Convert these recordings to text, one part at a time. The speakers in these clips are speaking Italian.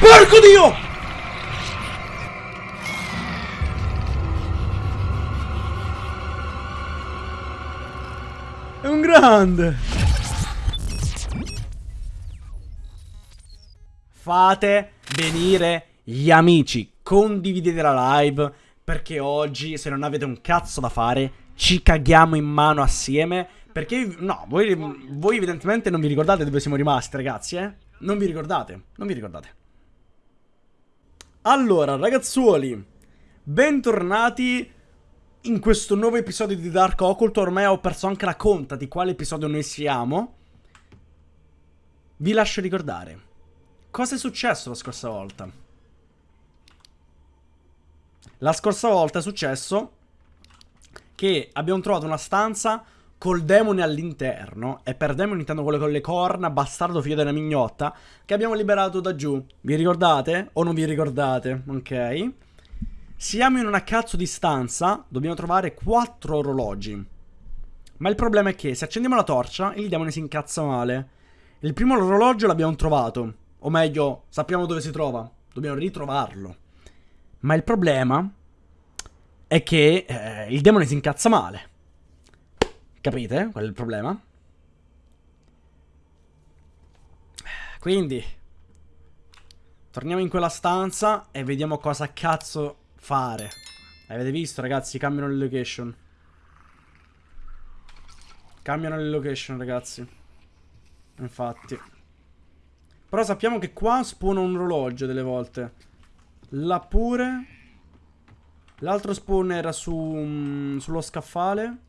Porco Dio! È un grande! Fate venire gli amici, condividete la live perché oggi se non avete un cazzo da fare ci caghiamo in mano assieme perché no, voi, voi evidentemente non vi ricordate dove siamo rimasti ragazzi eh? Non vi ricordate, non vi ricordate Allora ragazzuoli, bentornati in questo nuovo episodio di Dark Occult. Ormai ho perso anche la conta di quale episodio noi siamo. Vi lascio ricordare. Cosa è successo la scorsa volta? La scorsa volta è successo che abbiamo trovato una stanza col demone all'interno e per demone intendo quello con le corna, bastardo figlio della mignotta, che abbiamo liberato da giù. Vi ricordate? O non vi ricordate? Ok. Siamo in una cazzo di stanza, dobbiamo trovare quattro orologi. Ma il problema è che se accendiamo la torcia, il demone si incazza male. Il primo orologio l'abbiamo trovato, o meglio, sappiamo dove si trova, dobbiamo ritrovarlo. Ma il problema è che eh, il demone si incazza male. Capite? Qual è il problema? Quindi, torniamo in quella stanza e vediamo cosa cazzo fare. Avete visto, ragazzi? Cambiano le location. Cambiano le location, ragazzi. Infatti. Però sappiamo che qua spawna un orologio delle volte. Là pure. L'altro spawn era su, um, sullo scaffale.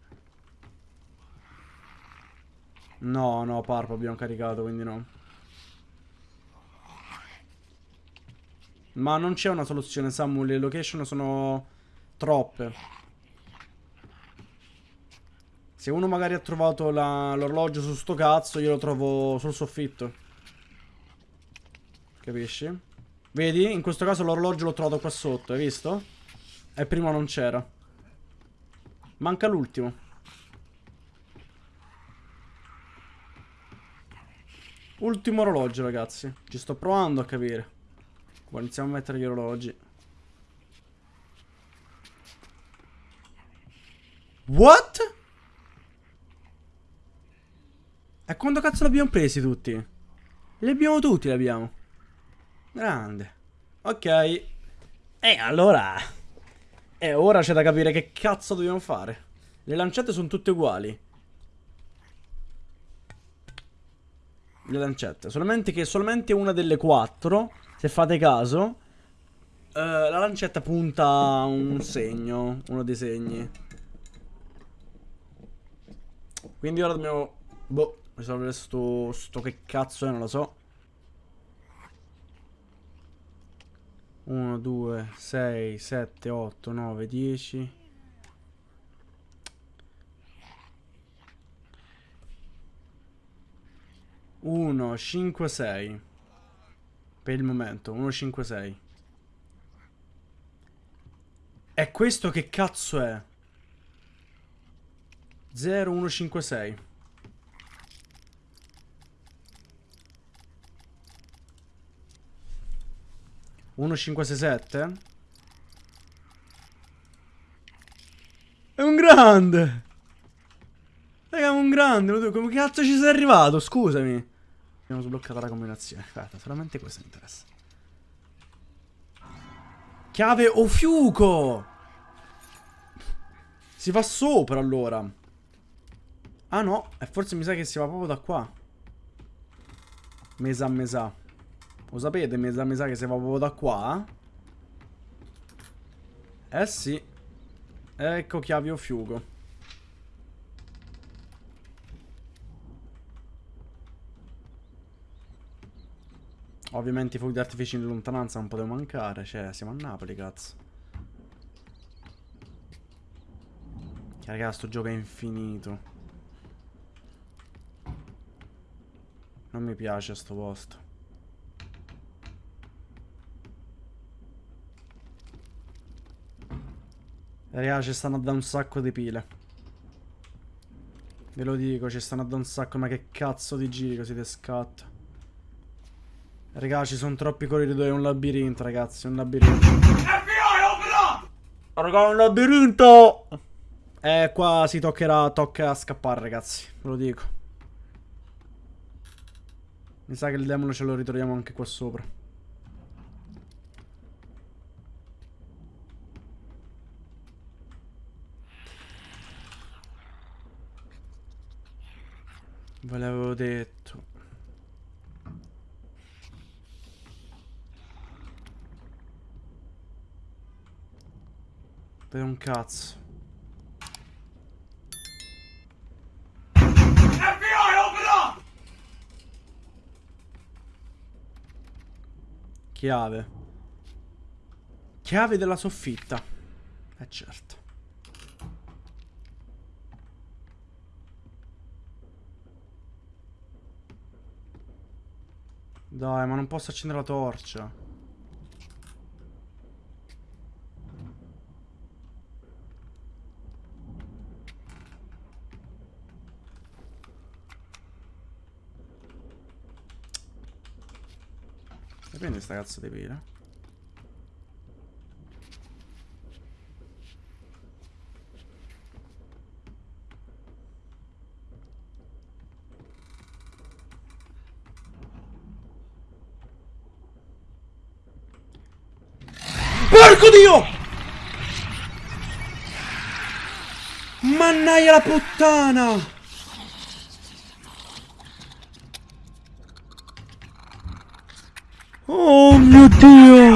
No, no, Parpo abbiamo caricato, quindi no. Ma non c'è una soluzione, Samu, le location sono troppe. Se uno magari ha trovato l'orologio su sto cazzo, io lo trovo sul soffitto. Capisci? Vedi? In questo caso l'orologio l'ho trovato qua sotto, hai visto? E prima non c'era. Manca l'ultimo. Ultimo orologio, ragazzi. Ci sto provando a capire. Iniziamo a mettere gli orologi. What? E quando cazzo l'abbiamo presi tutti? Li abbiamo tutti, li abbiamo. Grande. Ok. E allora... E ora c'è da capire che cazzo dobbiamo fare. Le lancette sono tutte uguali. Le lancette. Solamente che solamente una delle quattro, se fate caso, eh, la lancetta punta un segno. Uno dei segni. Quindi ora dobbiamo... Boh, risolvere sto, sto che cazzo è, non lo so. 1, 2, 6, 7, 8, 9, 10 1, 5, 6 Per il momento 1, 5, 6 E questo che cazzo è? 0, 1, 5, 6 1567? È un grande! Raga, è un grande! Come cazzo ci sei arrivato? Scusami. Abbiamo sbloccato la combinazione. Aspetta, solamente questo mi interessa. Chiave o fiuco! Si va sopra allora. Ah no, e forse mi sa che si va proprio da qua. Mesa a mesa. Lo sapete, mi sa, mi sa che si va proprio da qua? Eh sì. Ecco chiavi o fiugo. Ovviamente i fuochi d'artificio in lontananza non potevano mancare. Cioè, siamo a Napoli, cazzo. Che raga, sto gioco è infinito. Non mi piace sto posto. Raga, ci stanno da un sacco di pile. Ve lo dico, ci stanno da un sacco, ma che cazzo di giri così te scatta. Raga, ci sono troppi corridoi, è un labirinto, ragazzi, è un labirinto. Raga, è un labirinto! Eh, qua si toccherà, tocca scappare, ragazzi, ve lo dico. Mi sa che il demone ce lo ritroviamo anche qua sopra. Ve l'avevo detto. Per un cazzo. Chiave. Chiave della soffitta. Eh certo. Dai, ma non posso accendere la torcia. E prendi sta cazzo di pila? Porco Dio! Mannaia la puttana! Oh mio Dio!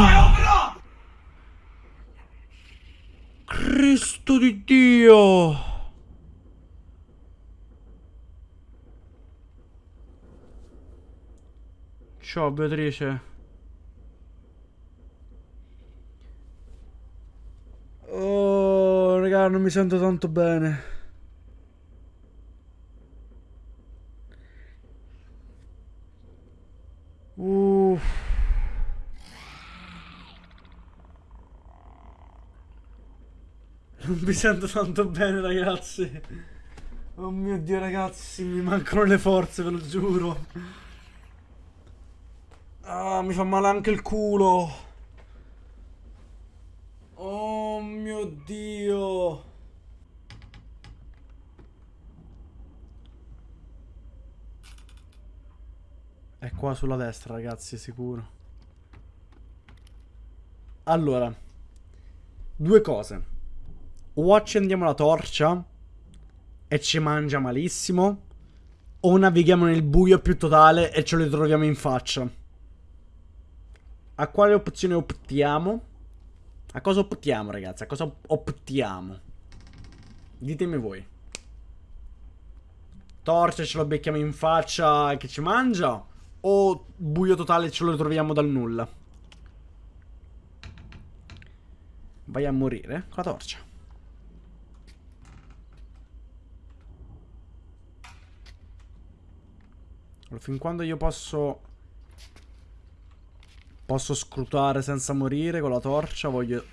Cristo di Dio! Ciao Beatrice. Oh, raga, non mi sento tanto bene. Non mi sento tanto bene, ragazzi. Oh mio dio, ragazzi, mi mancano le forze, ve lo giuro. Ah, mi fa male anche il culo. Oh mio dio. È qua sulla destra, ragazzi, sicuro. Allora. Due cose. O accendiamo la torcia e ci mangia malissimo. O navighiamo nel buio più totale e ce lo ritroviamo in faccia. A quale opzione optiamo? A cosa optiamo, ragazzi? A cosa optiamo? Ditemi voi. Torcia ce lo becchiamo in faccia che ci mangia? O buio totale ce lo ritroviamo dal nulla? Vai a morire con la torcia. Fin quando io posso... Posso scrutare senza morire con la torcia, voglio...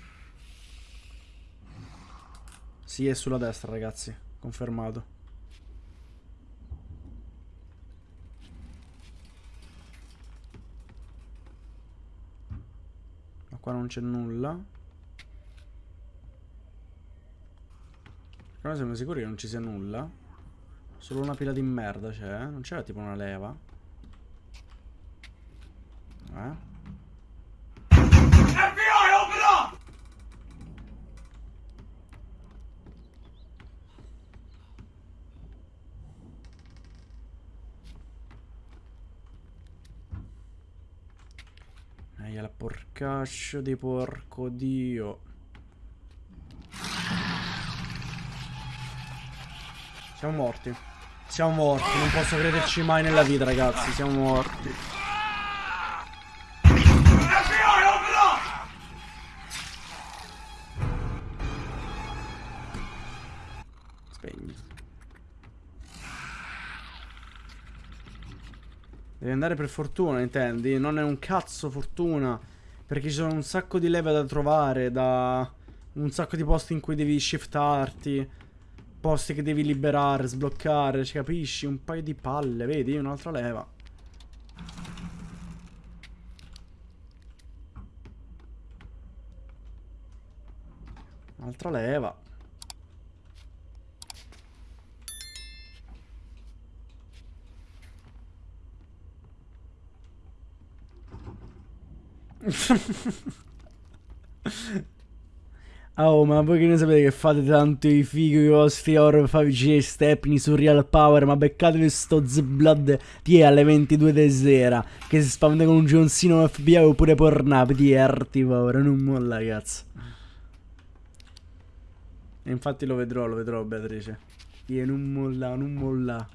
Sì, è sulla destra, ragazzi. Confermato. Ma qua non c'è nulla. Però siamo sicuri che non ci sia nulla. Solo una pila di merda c'è. Non c'era tipo una leva. Eh? FBI, open up! Ehi, la porcaccio di porco dio. Siamo morti. Siamo morti, non posso crederci mai nella vita, ragazzi. Siamo morti. Spegni. Devi andare per fortuna, intendi? Non è un cazzo fortuna. Perché ci sono un sacco di leve da trovare, da... Un sacco di posti in cui devi shiftarti. Posti che devi liberare, sbloccare, ci capisci? Un paio di palle, vedi? Un'altra leva. Un'altra leva. Oh, ma voi che ne sapete che fate tanto i fighi con i vostri horror fa vicini stepni su Real Power, ma beccatevi sto Z-Blood è alle 22 di sera, che si spaventa con un gionsino FBI oppure Pornhub, ti erti paura, non molla cazzo. E infatti lo vedrò, lo vedrò Beatrice. Ti non molla, non molla.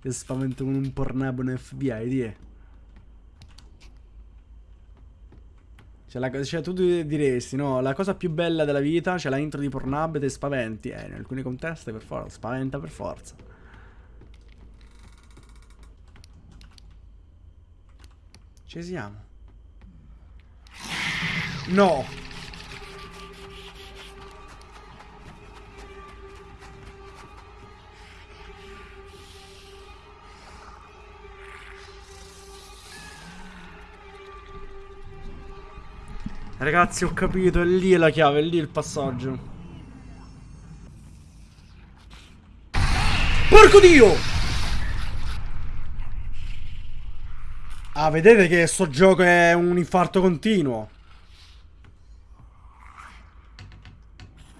Che spavento con un Pornhub un FBI, ti Cioè, la, cioè, tu diresti, no, la cosa più bella della vita, c'è cioè la intro di Pornhub e ti spaventi. Eh, in alcuni contesti per forza, spaventa per forza. Ci siamo. No! Ragazzi ho capito, è lì la chiave, è lì il passaggio. Porco dio! Ah, vedete che sto gioco è un infarto continuo?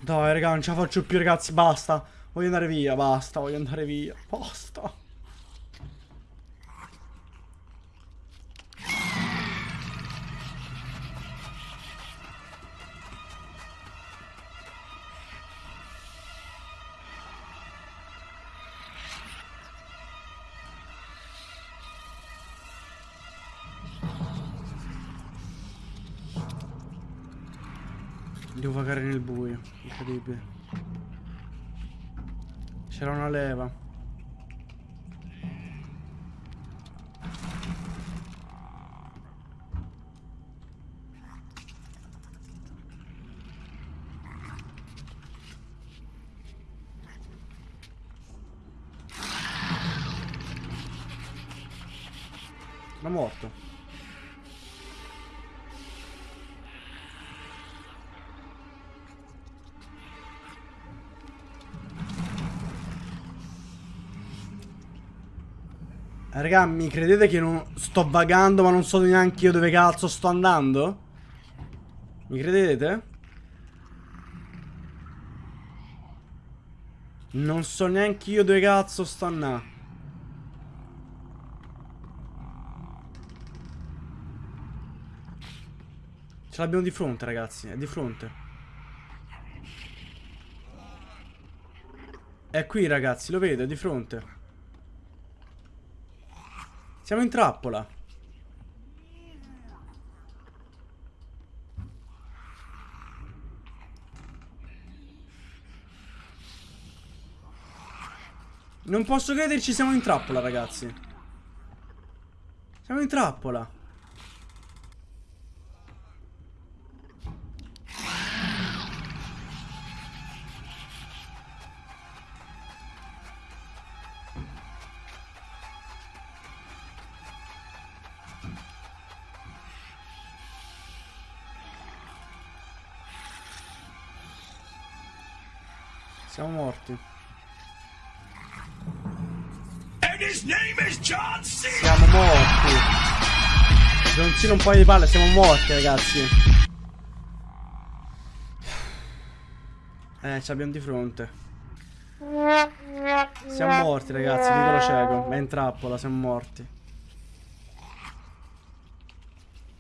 Dai raga, non ce la faccio più ragazzi, basta. Voglio andare via, basta, voglio andare via Basta Devo vagare nel buio, incredibile. C'era una leva. Morto. Raga, mi credete che non sto vagando ma non so neanche io dove cazzo sto andando? Mi credete? Non so neanche io dove cazzo sto andando. Ce l'abbiamo di fronte ragazzi, è di fronte. È qui ragazzi, lo vedo, è di fronte. Siamo in trappola. Non posso crederci, siamo in trappola, ragazzi. Siamo in trappola. Siamo morti. John Cena un paio di palle, siamo morti ragazzi. Eh, ci abbiamo di fronte. Siamo morti ragazzi, piccolo cieco. È in trappola, siamo morti.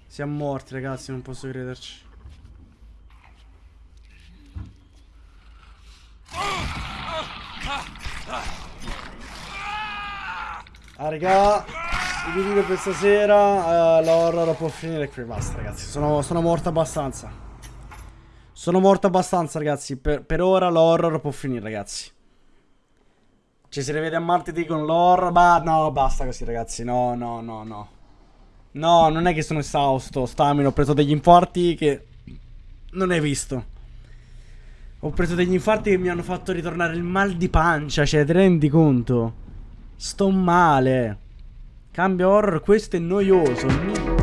Siamo morti ragazzi, non posso crederci. Ah, raga, il video per stasera, uh, l'horror può finire qui, basta ragazzi, sono, sono morto abbastanza. Sono morto abbastanza ragazzi, per, per ora l'horror può finire ragazzi. Ci si rivede a martedì con l'horror, ma no, basta così ragazzi, no, no, no, no. No, non è che sono esausto, stamino, ho preso degli infarti che non hai visto. Ho preso degli infarti che mi hanno fatto ritornare il mal di pancia, cioè, ti rendi conto? Sto male. Cambio horror, questo è noioso.